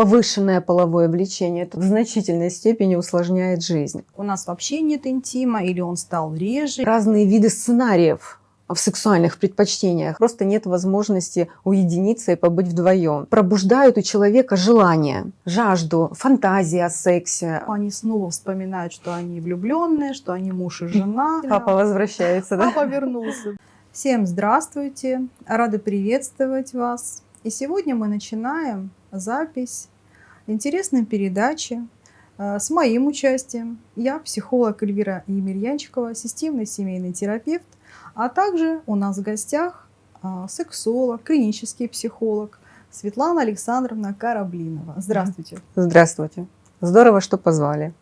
повышенное половое влечение, это в значительной степени усложняет жизнь. У нас вообще нет интима или он стал реже. Разные виды сценариев в сексуальных предпочтениях. Просто нет возможности уединиться и побыть вдвоем. Пробуждают у человека желание, жажду, фантазии о сексе. Они снова вспоминают, что они влюбленные, что они муж и жена. Папа возвращается, да? Папа вернулся. Всем здравствуйте, рады приветствовать вас. И сегодня мы начинаем запись интересной передачи э, с моим участием. Я психолог Эльвира Емельянчикова, системный семейный терапевт, а также у нас в гостях а, сексолог, клинический психолог Светлана Александровна Кораблинова. Здравствуйте. Здравствуйте. Здорово, что позвали.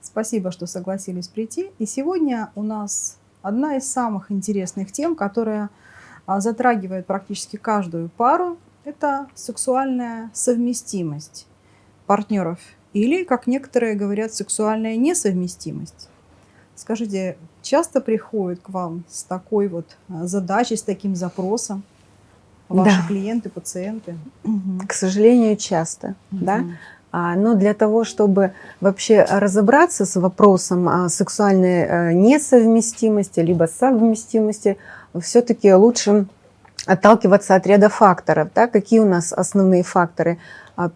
Спасибо, что согласились прийти. И сегодня у нас одна из самых интересных тем, которая а, затрагивает практически каждую пару, это сексуальная совместимость партнеров или, как некоторые говорят, сексуальная несовместимость. Скажите, часто приходят к вам с такой вот а, задачей, с таким запросом ваши да. клиенты, пациенты? К сожалению, часто, угу. да. А, но для того, чтобы вообще разобраться с вопросом а, сексуальной э, несовместимости либо совместимости, все-таки лучше отталкиваться от ряда факторов. Да? Какие у нас основные факторы?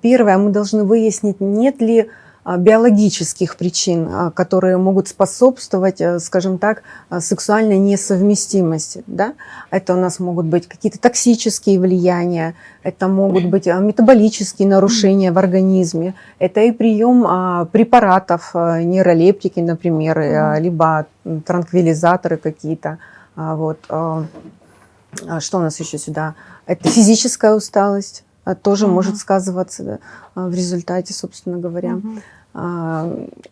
Первое, мы должны выяснить, нет ли а, биологических причин, а, которые могут способствовать, э, скажем так, а, сексуальной несовместимости. Да? Это у нас могут быть какие-то токсические влияния, это могут быть метаболические нарушения в организме, это и прием препаратов, нейролептики, например, либо транквилизаторы какие-то. Вот. Что у нас еще сюда? Это физическая усталость тоже угу. может сказываться в результате, собственно говоря. Угу.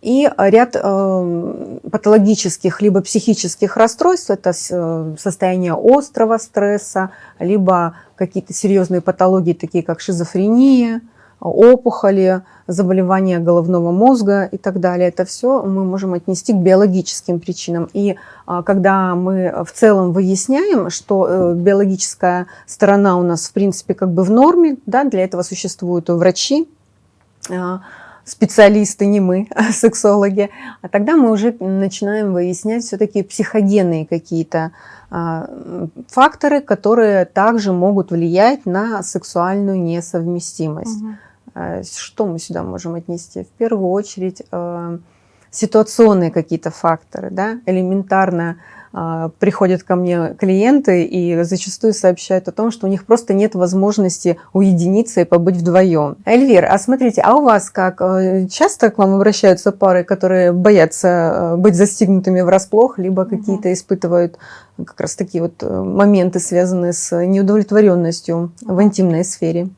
И ряд э, патологических либо психических расстройств, это э, состояние острого стресса, либо какие-то серьезные патологии, такие как шизофрения, опухоли, заболевания головного мозга и так далее. Это все мы можем отнести к биологическим причинам. И а, когда мы в целом выясняем, что э, биологическая сторона у нас в принципе как бы в норме, да, для этого существуют врачи, а, специалисты, не мы, а сексологи, а тогда мы уже начинаем выяснять все-таки психогенные какие-то а, факторы, которые также могут влиять на сексуальную несовместимость. Угу. Что мы сюда можем отнести? В первую очередь а, ситуационные какие-то факторы, да, элементарно а, приходят ко мне клиенты и зачастую сообщают о том, что у них просто нет возможности уединиться и побыть вдвоем. Эльвир, а смотрите, а у вас как? Э, часто к вам обращаются пары, которые боятся э, быть застигнутыми врасплох, либо какие-то испытывают как раз такие вот э, моменты, связанные с неудовлетворенностью в интимной сфере?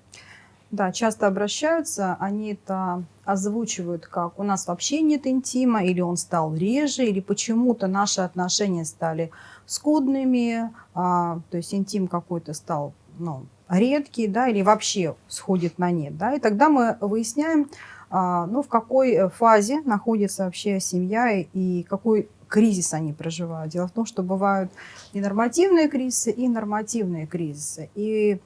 Да, часто обращаются, они это озвучивают как у нас вообще нет интима, или он стал реже, или почему-то наши отношения стали скудными, а, то есть интим какой-то стал ну, редкий, да, или вообще сходит на нет. Да, и тогда мы выясняем, а, ну, в какой фазе находится вообще семья и какой кризис они проживают. Дело в том, что бывают и нормативные кризисы, и нормативные кризисы. И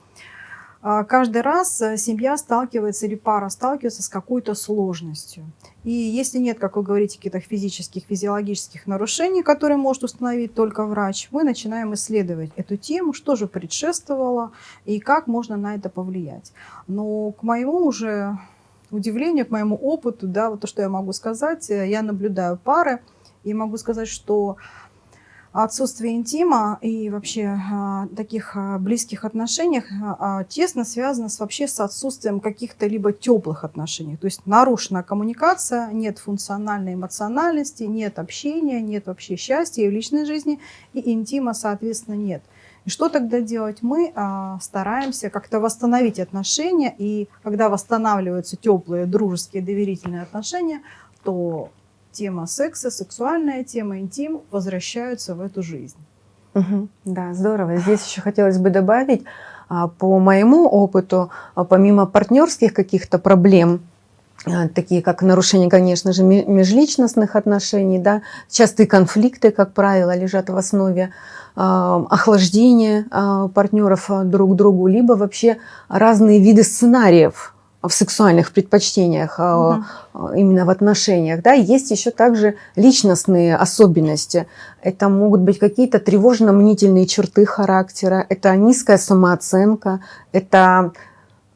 каждый раз э, семья сталкивается или пара сталкивается с какой-то сложностью. И если нет, как вы говорите, каких-то физических, физиологических нарушений, которые может установить только врач, мы начинаем исследовать эту тему, что же предшествовало и как можно на это повлиять. Но к моему уже удивлению, к моему опыту, да, вот то, что я могу сказать, э, я наблюдаю пары и могу сказать, что отсутствие интима и вообще а, таких а, близких отношениях а, тесно связано с, вообще с отсутствием каких-то либо теплых отношений. То есть нарушена коммуникация, нет функциональной эмоциональности, нет общения, нет вообще счастья в личной жизни, и интима, соответственно, нет. И что тогда делать? Мы а, стараемся как-то восстановить отношения, и когда восстанавливаются теплые, дружеские, доверительные отношения, то тема секса, сексуальная тема, интим возвращаются в эту жизнь. Угу, да, здорово. Здесь еще хотелось бы добавить, а, по моему опыту, а, помимо партнерских каких-то проблем, а, такие как нарушение, конечно же, межличностных отношений, да, частые конфликты, как правило, лежат в основе охлаждения партнеров друг к другу, либо вообще разные виды сценариев в сексуальных предпочтениях, а, именно в отношениях, да, есть еще также личностные особенности. Это могут быть какие-то тревожно-мнительные черты характера, это низкая самооценка, это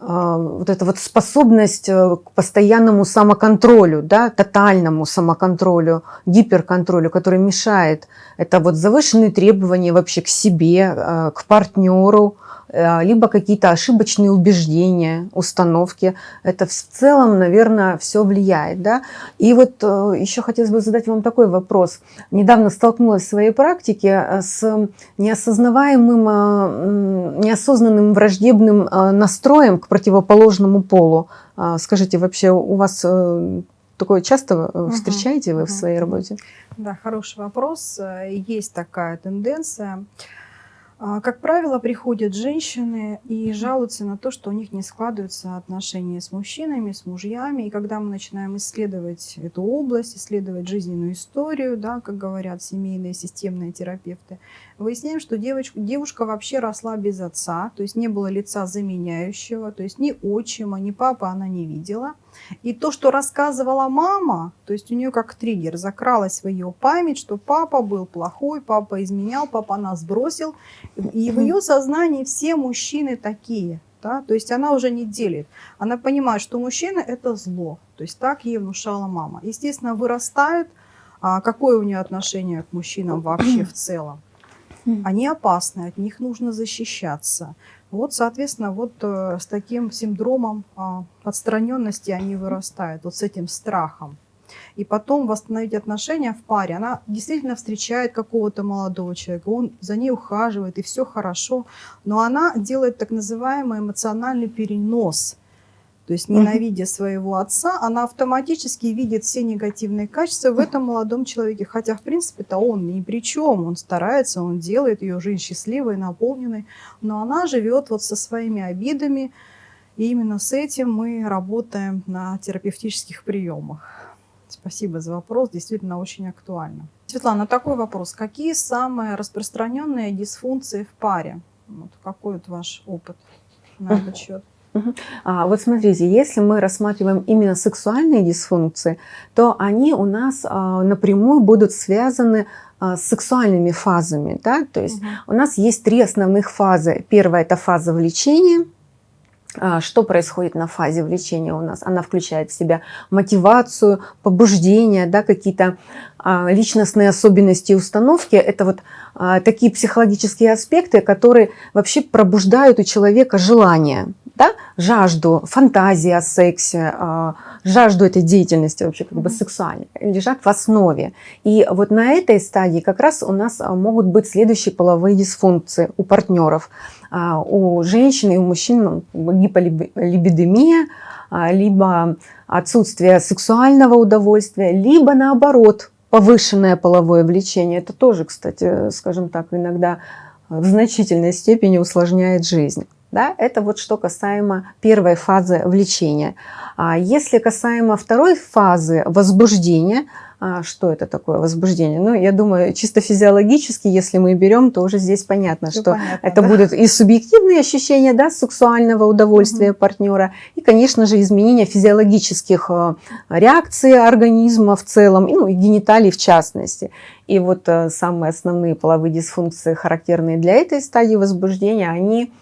а, вот эта вот способность э, к постоянному самоконтролю, да, тотальному самоконтролю, гиперконтролю, который мешает. Это вот завышенные требования вообще к себе, э, к партнеру, либо какие-то ошибочные убеждения, установки. Это в целом, наверное, все влияет. Да? И вот э, еще хотелось бы задать вам такой вопрос. Недавно столкнулась в своей практике э, с неосознаваемым, э, неосознанным враждебным э, настроем к противоположному полу. Скажите, вообще у вас э, такое часто э, встречаете вы в мгм, своей работе? Да, хороший вопрос. Э, Есть такая тенденция. А, Как правило, приходят женщины и жалуются на то, что у них не складываются отношения с мужчинами, с мужьями. И когда мы начинаем исследовать эту область, исследовать жизненную историю, да, как говорят семейные системные терапевты, выясняем, что девочка, девушка вообще росла без отца, то есть не было лица заменяющего, то есть ни отчима, ни папы она не видела. И то, что рассказывала мама, то есть у нее как триггер закралась в ее память, что папа был плохой, папа изменял, папа нас бросил. И в ее сознании все мужчины такие. Да? То есть она уже не делит. Она понимает, что мужчина – это зло. То есть так ей внушала мама. Естественно, вырастает, а какое у нее отношение к мужчинам вообще в целом. Они опасны, от них нужно защищаться. Вот, соответственно, вот э, с таким синдромом а, отстраненности они вырастают, вот с этим страхом. И потом восстановить отношения в паре. Она действительно встречает какого-то молодого человека, он за ней ухаживает, и все хорошо. Но она делает так называемый эмоциональный перенос. То есть, ненавидя своего отца, она автоматически видит все негативные качества в этом молодом человеке. Хотя, в принципе-то он ни при чем. Он старается, он делает ее жизнь счастливой, наполненной. Но она живет вот со своими обидами. И именно с этим мы работаем на терапевтических приемах. Спасибо за вопрос, действительно очень актуально. Светлана, такой вопрос. Какие самые распространенные дисфункции в паре? Вот какой вот ваш опыт на этот счет? А, вот смотрите, если мы рассматриваем именно сексуальные дисфункции, то они у нас а, напрямую будут связаны а, с сексуальными фазами. Да? То есть Мгм. у нас есть три основных фазы. Первая – это фаза влечения. А, Что происходит на фазе влечения у нас? Она включает в себя мотивацию, побуждение, да, какие-то а, личностные особенности и установки. Это вот такие психологические аспекты, которые вообще пробуждают у человека желание, да, жажду, фантазии о сексе, а, жажду этой деятельности вообще как бы сексуальной, лежат в основе. И вот на этой стадии как раз у нас а, могут быть следующие половые дисфункции у партнеров. А, У женщин и у мужчин ну, гиполибидемия, либо отсутствие сексуального удовольствия, либо наоборот повышенное половое влечение. Это тоже, кстати, скажем так, иногда в значительной степени усложняет жизнь. Да, это вот что касаемо первой фазы влечения. А если касаемо второй фазы возбуждения, а что это такое возбуждение? Ну, я думаю, чисто физиологически, если мы берем, то уже здесь понятно, Всё что понятно, это да? будут и субъективные ощущения да, сексуального удовольствия партнера, и, конечно же, изменения физиологических э, реакций организма в целом, и, ну, и гениталий в частности. И вот э, самые основные половые дисфункции, характерные для этой стадии возбуждения, они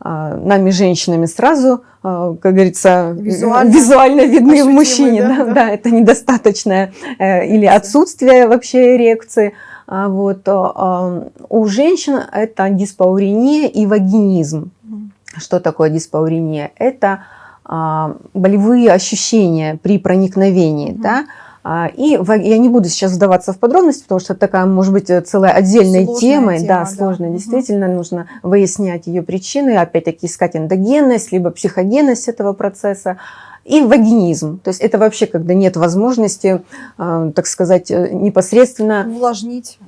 нами, женщинами, сразу, а, как говорится, Визуально визуально видны в мужчине. да, Да, да. да, это недостаточное э, или отсутствие вообще эрекции. А Вот. а, У женщин это диспаурения и вагинизм. Что такое диспаурения? Это а, болевые ощущения при проникновении. Мгм. Да? А, И я не буду сейчас вдаваться в подробности, потому что это такая, может быть, э, целая отдельная Сложная тема. тема, да, да. сложная. Мгм. Действительно, нужно выяснять ее причины, опять-таки искать эндогенность, либо психогенность этого процесса. И вагинизм. То есть это вообще, когда нет возможности, э, так сказать, э, непосредственно Увлажнить.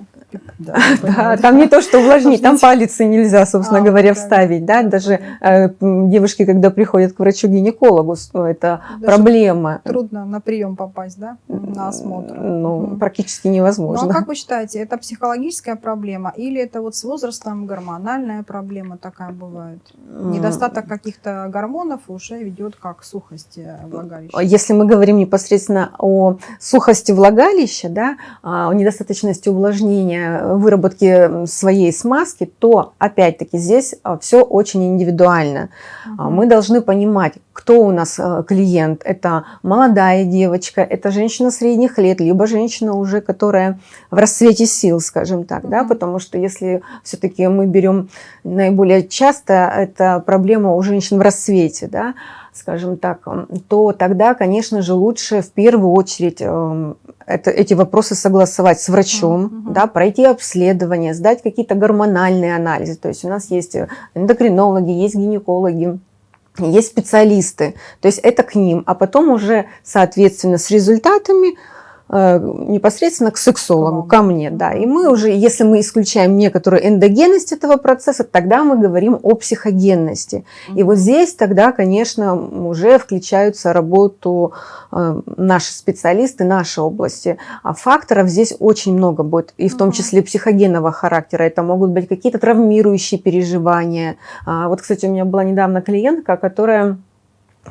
Да, Да, понимаю. там не то, что увлажнить, там и нельзя, собственно А, говоря, вставить, да, даже э, девушки, когда приходят к врачу-гинекологу, ну, это Даже проблема. Трудно на прием попасть, да, на осмотр. Ну, практически Ну, невозможно. а как вы считаете, это психологическая проблема или это вот с возрастом гормональная проблема такая бывает? Недостаток каких-то гормонов уже ведет как к сухости влагалища. Если мы говорим непосредственно о сухости влагалища, да, а, о недостаточности увлажнения, выработки своей смазки, то опять-таки здесь все очень индивидуально. А, Мгм. Мы должны понимать, кто у нас э, клиент. Это молодая девочка, это женщина средних лет, либо женщина уже, которая в расцвете сил, скажем так, да, Мгм. потому что если все-таки мы берем наиболее часто, это проблема у женщин в расцвете, да, скажем так, то тогда, конечно же, лучше в первую очередь эм, это, эти вопросы согласовать с врачом, Мгм. да, пройти обследование, сдать какие-то гормональные анализы. То есть у нас есть э, эндокринологи, есть гинекологи, есть специалисты. То есть это к ним. А потом уже, соответственно, с результатами непосредственно к сексологу, ко мне, да. И мы уже, если мы исключаем некоторую эндогенность этого процесса, тогда мы говорим о психогенности. И вот здесь тогда, конечно, уже включаются работу э, наши специалисты, наши области. А факторов здесь очень много будет, и в том числе психогенного характера. Это могут быть какие-то травмирующие переживания. А, Вот, кстати, у меня была недавно клиентка, которая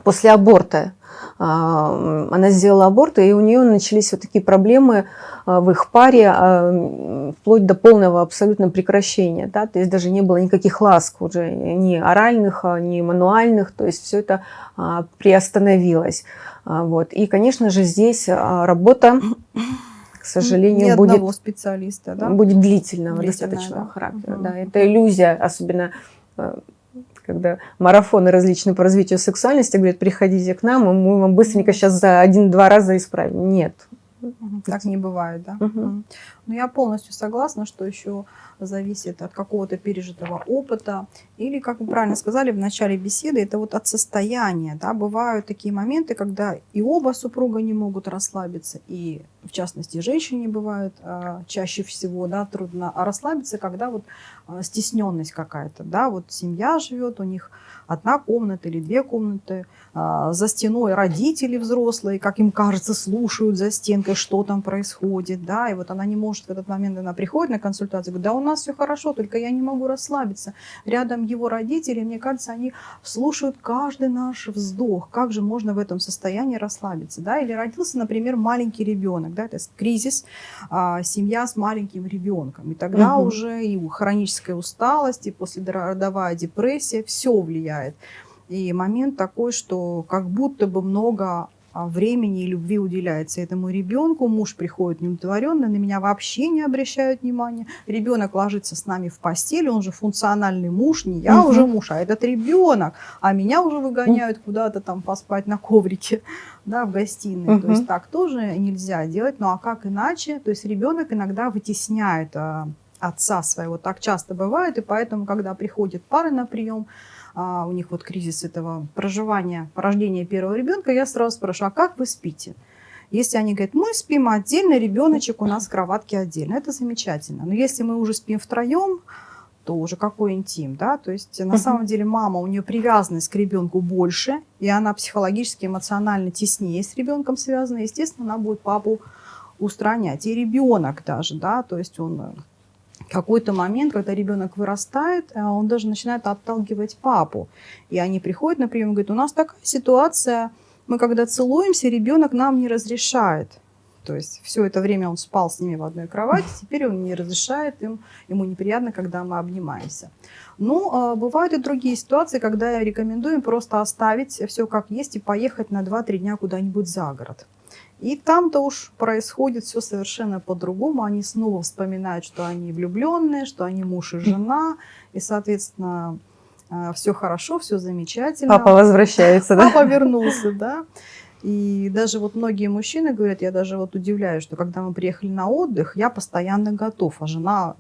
после аборта она сделала аборт, и у нее начались вот такие проблемы а, в их паре, а, вплоть до полного абсолютно прекращения. Да? То есть даже не было никаких ласк уже, ни оральных, а, ни мануальных, то есть все это а, приостановилось. А, Вот. И, конечно же, здесь а, работа, к сожалению, Ни будет специалиста, да? будет длительного Длительная, достаточного да. характера. Да, это иллюзия, особенно когда марафоны различные по развитию сексуальности говорят, приходите к нам, и мы вам быстренько сейчас за один-два раза исправим. Нет. Так не бывает, да? Мгм. Мгм. Ну, я полностью согласна, что еще зависит от какого-то пережитого опыта. Или, как вы правильно сказали в начале беседы, это вот от состояния. Да? Бывают такие моменты, когда и оба супруга не могут расслабиться, и, в частности, женщине бывает а, чаще всего да, трудно а расслабиться, когда вот а, стесненность какая-то. Да? Вот семья живет, у них одна комната или две комнаты, а, за стеной родители взрослые, как им кажется, слушают за стенкой, что там происходит, да, и вот она не может в этот момент, она приходит на консультацию, говорит, да у нас все хорошо, только я не могу расслабиться. Рядом его родители, мне кажется, они слушают каждый наш вздох, как же можно в этом состоянии расслабиться, да, или родился, например, маленький ребенок, да, это кризис, а, семья с маленьким ребенком, и тогда Мгм. уже и хроническая усталость, и послеродовая депрессия, все влияет. И момент такой, что как будто бы много а, времени и любви уделяется этому ребенку. Муж приходит неудовлетворенный, на меня вообще не обращают внимания. Ребенок ложится с нами в постель, он же функциональный муж, не я уже муж, а этот ребенок. А меня уже выгоняют куда-то там поспать на коврике, да, в гостиной. То есть так тоже нельзя делать. Ну а как иначе? То есть ребенок иногда вытесняет а, отца своего. Так часто бывает, и поэтому, когда приходят пары на прием, а, у них вот кризис этого проживания, рождения первого ребенка, я сразу спрашиваю, а как вы спите? Если они говорят, мы спим отдельно, ребеночек у нас в кроватке отдельно, это замечательно. Но если мы уже спим втроем, то уже какой интим, да? То есть на самом деле мама, у нее привязанность к ребенку больше, и она психологически, эмоционально теснее с ребенком связана, естественно, она будет папу устранять. И ребенок даже, да, то есть он какой-то момент, когда ребенок вырастает, э, он даже начинает отталкивать папу. И они приходят на прием и говорят, у нас такая ситуация, мы когда целуемся, ребенок нам не разрешает. То есть все это время он спал с ними в одной кровати, теперь он не разрешает им, ему неприятно, когда мы обнимаемся. Ну, а, бывают и другие ситуации, когда я рекомендую им просто оставить все как есть и поехать на 2-3 дня куда-нибудь за город. И там-то уж происходит все совершенно по-другому. Они снова вспоминают, что они влюбленные, что они муж и жена. И, соответственно, все хорошо, все замечательно. Папа возвращается, да? Папа вернулся, да. И даже вот многие мужчины говорят, я даже вот удивляюсь, что когда мы приехали на отдых, я постоянно готов, а жена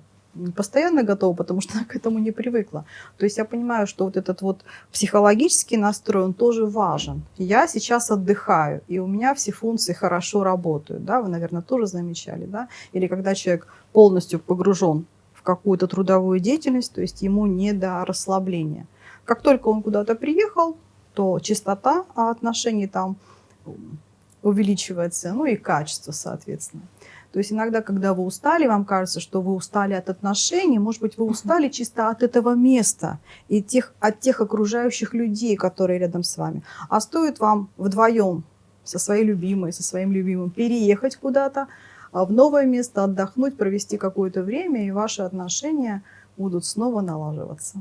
постоянно готова, потому что она к этому не привыкла. То есть я понимаю, что вот этот вот психологический настрой, он тоже важен. Я сейчас отдыхаю, и у меня все функции хорошо работают, да, вы, наверное, тоже замечали, да, или когда человек полностью погружен в какую-то трудовую деятельность, то есть ему не до расслабления. Как только он куда-то приехал, то частота отношений там увеличивается, ну и качество, соответственно. То есть иногда, когда вы устали, вам кажется, что вы устали от отношений, может быть, вы устали чисто от этого места и тех, от тех окружающих людей, которые рядом с вами. А стоит вам вдвоем со своей любимой, со своим любимым переехать куда-то, а в новое место, отдохнуть, провести какое-то время, и ваши отношения будут снова налаживаться.